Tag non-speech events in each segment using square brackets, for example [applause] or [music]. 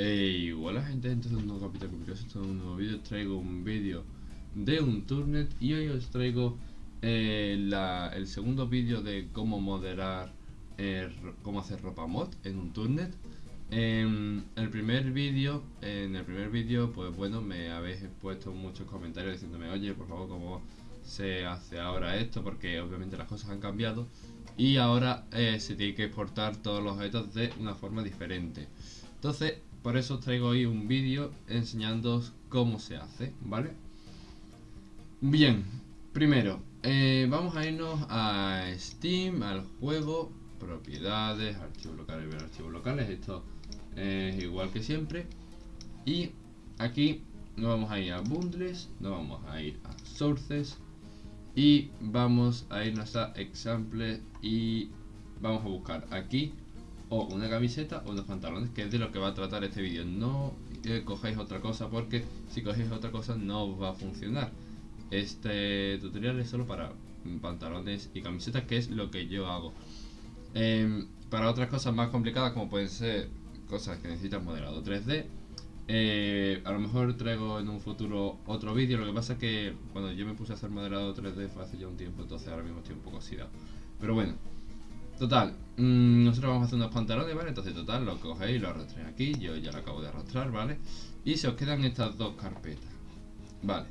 Hey, hola gente, este es un nuevo capítulo curioso, este es un nuevo vídeo, traigo un vídeo de un turnet y hoy os traigo eh, la, el segundo vídeo de cómo moderar, eh, cómo hacer ropa mod en un turnet. En el primer vídeo, en el primer vídeo, pues bueno, me habéis puesto muchos comentarios diciéndome, oye, por favor, cómo se hace ahora esto, porque obviamente las cosas han cambiado y ahora eh, se tiene que exportar todos los objetos de una forma diferente. Entonces, por eso os traigo hoy un vídeo enseñándoos cómo se hace, ¿vale? Bien, primero, eh, vamos a irnos a Steam, al juego, propiedades, archivos locales, ver archivos locales, esto es igual que siempre. Y aquí nos vamos a ir a bundles, nos vamos a ir a sources y vamos a irnos a example y vamos a buscar aquí o una camiseta o unos pantalones, que es de lo que va a tratar este vídeo. No eh, otra cosa porque si cogéis otra cosa no va a funcionar. Este tutorial es solo para pantalones y camisetas, que es lo que yo hago. Em, para otras cosas más complicadas, como pueden ser cosas que necesitan modelado 3D, eh, a lo mejor traigo en un futuro otro vídeo. Lo que pasa es que cuando yo me puse a hacer modelado 3D fue hace ya un tiempo, entonces ahora mismo estoy un poco oxidado. Pero bueno, Total, mmm, nosotros vamos a hacer unos pantalones, ¿vale? Entonces, total, lo cogéis lo arrastréis aquí. Yo ya lo acabo de arrastrar, ¿vale? Y se os quedan estas dos carpetas. Vale.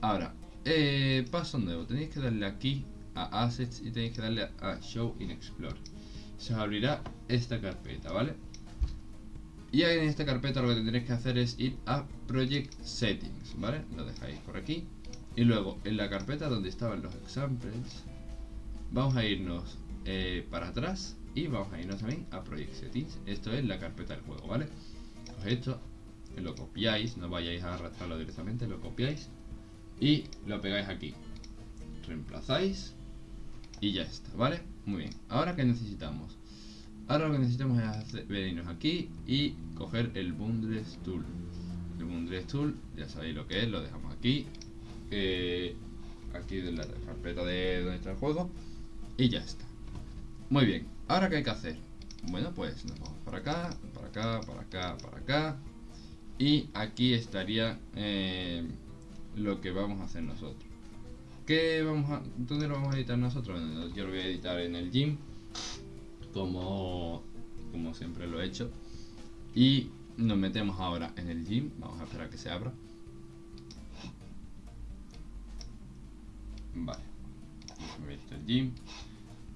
Ahora, eh, paso nuevo. Tenéis que darle aquí a Assets y tenéis que darle a Show in Explore. Se os abrirá esta carpeta, ¿vale? Y en esta carpeta lo que tendréis que hacer es ir a Project Settings, ¿vale? Lo dejáis por aquí. Y luego, en la carpeta donde estaban los examples, vamos a irnos eh, para atrás y vamos a irnos también a Project Settings. Esto es la carpeta del juego, ¿vale? Pues esto lo copiáis, no vayáis a arrastrarlo directamente, lo copiáis y lo pegáis aquí. Reemplazáis y ya está, ¿vale? Muy bien. Ahora que necesitamos? Ahora lo que necesitamos es venirnos aquí y coger el Bundles Tool. El Bundles Tool, ya sabéis lo que es, lo dejamos aquí. Eh, aquí de la carpeta de donde está el juego. Y ya está. Muy bien, ahora qué hay que hacer. Bueno, pues nos vamos para acá, para acá, para acá, para acá. Y aquí estaría eh, lo que vamos a hacer nosotros. ¿Qué vamos a, ¿Dónde lo vamos a editar nosotros? yo lo voy a editar en el gym, como, como siempre lo he hecho. Y nos metemos ahora en el gym. Vamos a esperar a que se abra. Vale. el gym.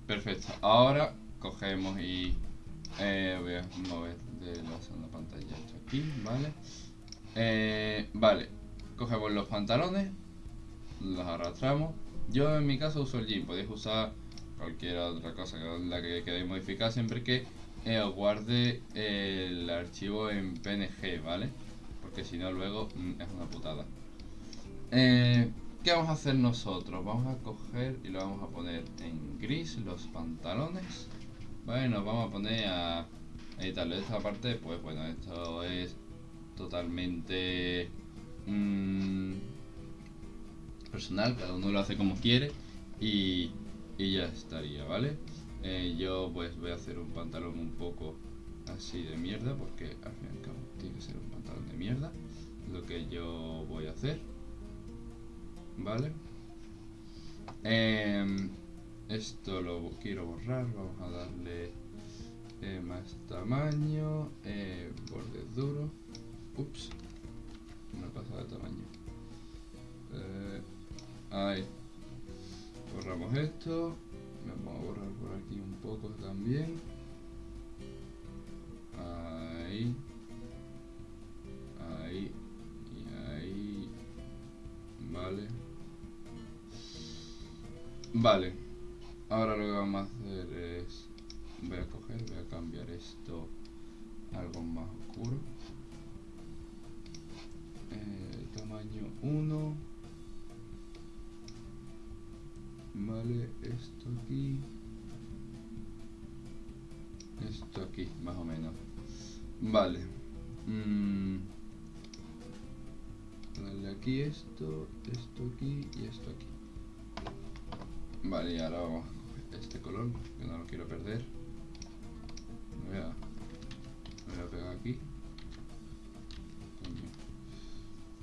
Perfecto, ahora cogemos y eh, voy a mover de la segunda pantalla esto aquí, ¿vale? Eh, vale, cogemos los pantalones, los arrastramos. Yo en mi caso uso el jean, podéis usar cualquier otra cosa que la que queráis modificar siempre que eh, os guarde el archivo en PNG, ¿vale? Porque si no luego mm, es una putada. ¿Qué vamos a hacer nosotros? Vamos a coger y lo vamos a poner en gris los pantalones. Bueno, vamos a poner a editarlo. Esta parte, pues bueno, esto es totalmente mmm, personal, cada uno lo hace como quiere y, y ya estaría, ¿vale? Eh, yo pues voy a hacer un pantalón un poco así de mierda porque al fin y al cabo tiene que ser un pantalón de mierda. Lo que yo voy a hacer. ¿Vale? Em, esto lo quiero borrar, vamos a darle más tamaño, eh, bordes duros, ups, me pasa de tamaño, eh, ahí, borramos esto, vamos a borrar por aquí un poco también, Vale, ahora lo que vamos a hacer es, voy a coger, voy a cambiar esto a algo más oscuro. Eh, tamaño 1. Vale, esto aquí. Esto aquí, más o menos. Vale. Mm. Aquí esto, esto aquí y esto aquí. Vale, y ahora este color, que no lo quiero perder. Me voy a, voy a pegar aquí.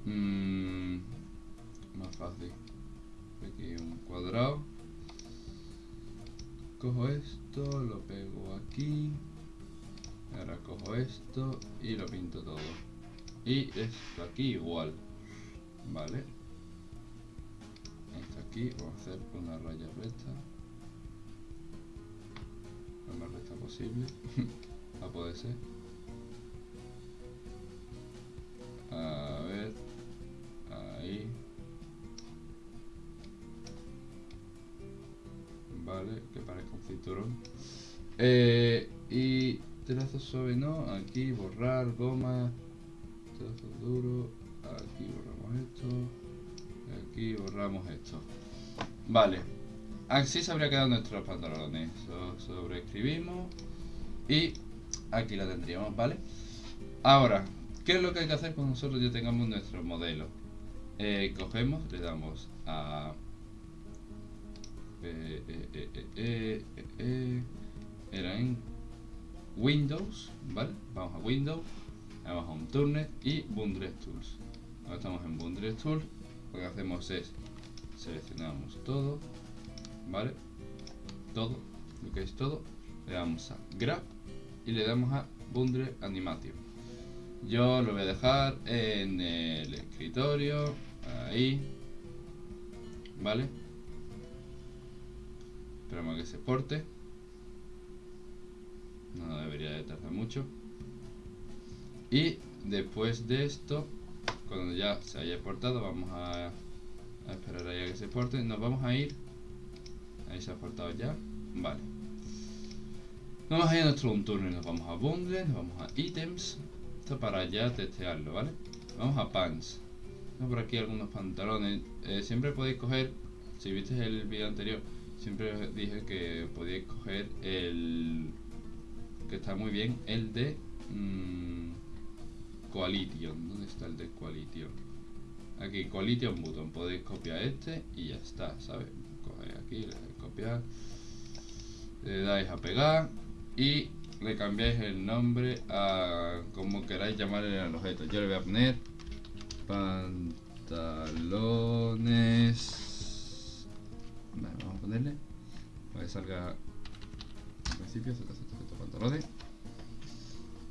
Mm, más fácil. Aquí un cuadrado. Cojo esto, lo pego aquí. Ahora cojo esto y lo pinto todo. Y esto aquí igual. Vale. Aquí, a hacer una raya recta. Lo más recta posible. [laughs] a poder ser. A ver. Ahí. Vale, que parezca un cinturón. Eh, y trazo suave no, aquí borrar, goma, trazo duro, aquí borramos esto, aquí borramos esto. Vale, así se habría quedado nuestros pantalones. sobreescribimos y aquí la tendríamos, ¿vale? Ahora, ¿qué es lo que hay que hacer cuando nosotros ya tengamos nuestro modelo? Eh, cogemos, le damos a... Eh, eh, eh, era en Windows, ¿vale? Vamos a Windows, vamos a un Turnet y Bundle Tools. Ahora estamos en Bundle Tools, lo que hacemos es seleccionamos todo, ¿vale? Todo, lo que es todo, le damos a Grab y le damos a Bundle Animation. Yo lo voy a dejar en el escritorio, ahí, ¿vale? Esperamos que se exporte no debería de tardar mucho y después de esto cuando ya se haya exportado vamos a, esperar a que se exporte nos vamos a ir. Ahí se ha exportado ya. Vale. Vamos a ir a nuestro turno nos vamos a bundle nos vamos a items. Esto para ya testearlo vale vamos a pants. Por aquí algunos pantalones. Eh, siempre podéis coger si viste el vídeo anterior siempre dije que podéis coger el que está muy bien, el de Coalition. ¿Dónde está el de Coalition? Aquí, Coalition Button. Podéis copiar este y ya está, ¿sabes? Cogéis aquí, le dais copiar, le dais a pegar y le cambiáis el nombre a como queráis llamarle al objeto. Yo le voy a poner pantalones. vamos a ponerle para que salga al principio pantalones.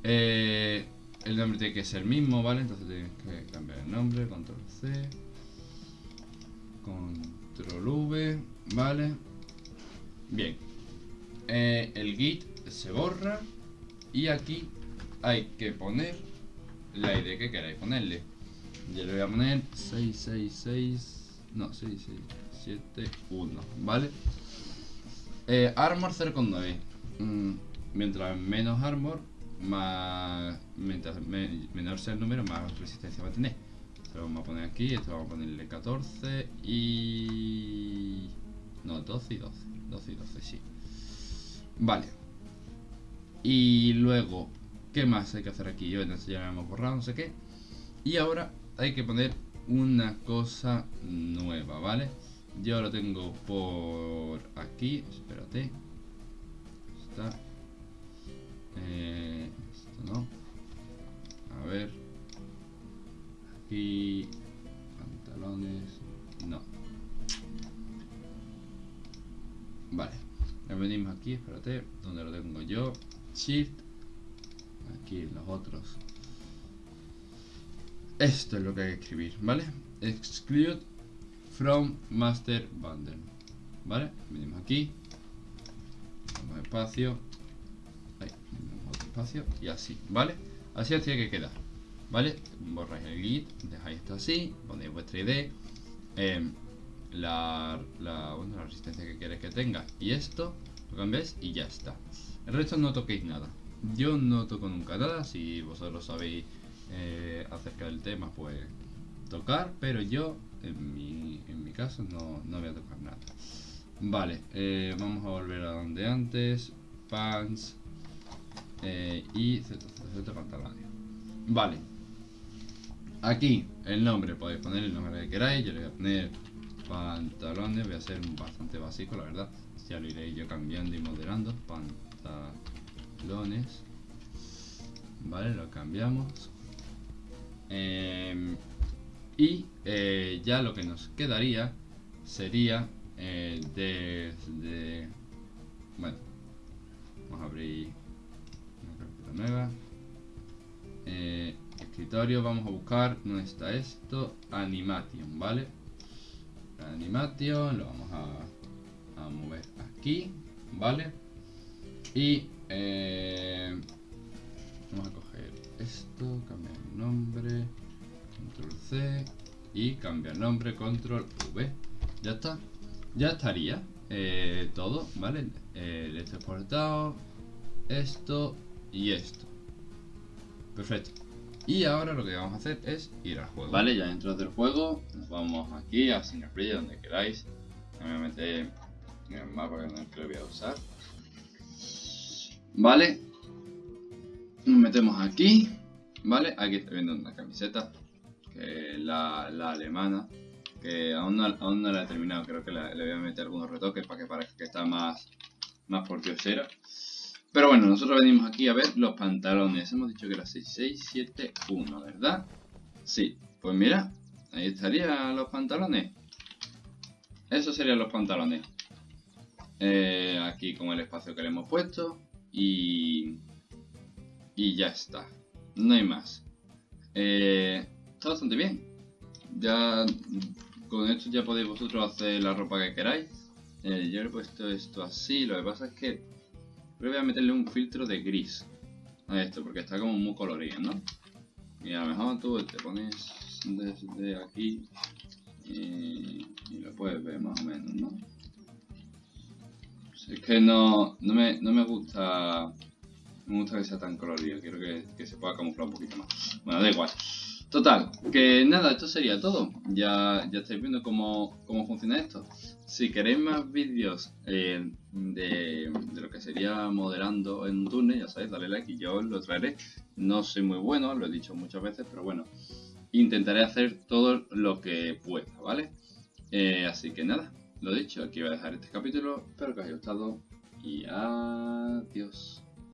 Eh, el nombre tiene que ser el mismo, ¿vale? Entonces tienes que cambiar el nombre, control C, control V, ¿vale? Bien. Eh, el git se borra y aquí hay que poner la ID que queráis ponerle. Yo le voy a poner 666, no, 6671, ¿vale? Eh, armor 0.9. Mm, mientras menos armor, más mientras menor sea el número, más resistencia va a tener. Esto lo vamos a poner aquí, esto vamos a ponerle 14 y... No, 12 y 12. 12 y 12, sí. Vale. Y luego, ¿qué más hay que hacer aquí? Yo entonces ya lo hemos borrado, no sé qué. Y ahora hay que poner una cosa nueva, ¿vale? Yo lo tengo por aquí, espérate. Está eh, esto no. A ver. Aquí. Pantalones. No. Vale. venimos aquí, espérate. Donde lo tengo yo. Shift. Aquí los otros. Esto es lo que hay que escribir, ¿vale? Exclude from master bundle. ¿Vale? Venimos aquí. Vamos espacio espacio y así, ¿vale? Así así que quedar, ¿vale? Borráis el git, dejáis esto así, ponéis vuestra ID, em, la, la, la resistencia que queréis que tenga y esto, lo cambiáis y ya está. El resto no toquéis nada. Yo no toco nunca nada, si vosotros sabéis eh, acerca del tema, pues tocar, pero yo en mi, en mi caso no, no voy a tocar nada. Vale, eh, vamos a volver a donde antes. Pants, eh, y Z pantalones. Vale. Aquí el nombre, podéis poner el nombre que queráis. Yo le voy a poner pantalones. Voy a ser bastante básico, la verdad. Ya lo iré yo cambiando y moderando. Y eh, ya lo que nos quedaría sería eh, desde... Bueno, vamos a abrir nueva. Eh, escritorio, vamos a buscar, ¿dónde está esto? Animation, ¿vale? Animation, lo vamos a, mover aquí, ¿vale? Y eh, vamos a coger esto, cambiar el nombre, control C y cambiar nombre, control V. Ya está, ya estaría eh, todo, ¿vale? Este exportado, esto y esto. Perfecto. Y ahora lo que vamos a hacer es ir al juego. Vale, ya dentro del juego, nos vamos aquí a Single donde queráis. Meter en el mapa que lo voy a usar. Vale. Nos metemos aquí. Vale, aquí estoy viendo una camiseta. Que la, la alemana. Que aún no, aún no la he terminado. Creo que le voy a meter algunos retoques para que parezca que está más, más por diosera. Pero bueno, nosotros venimos aquí a ver los pantalones. Hemos dicho que era 6671, ¿verdad? Sí, pues mira, ahí estarían los pantalones. Esos serían los pantalones. Eh, aquí con el espacio que le hemos puesto. Y, y ya está. No hay más. Eh, está bastante bien. Ya con esto ya podéis vosotros hacer la ropa que queráis. Eh, yo he puesto esto así. Lo que pasa es que voy a meterle un filtro de gris a esto porque está como muy colorido, ¿no? Y a lo mejor tú te pones desde aquí y, lo puedes ver más o menos, ¿no? Es que no, no, me, no me gusta me gusta que sea tan colorido, quiero que, se pueda camuflar un poquito más. Bueno, da igual. Total, que nada, esto sería todo. Ya, ya estáis viendo cómo, funciona esto. Si queréis más vídeos eh, de, de, lo que sería modelando en un túnel, ya sabéis, dale like y yo os lo traeré. No soy muy bueno, lo he dicho muchas veces, pero bueno, intentaré hacer todo lo que pueda, ¿vale? Eh, así que nada, lo dicho, aquí voy a dejar este capítulo. Espero que os haya gustado y adiós.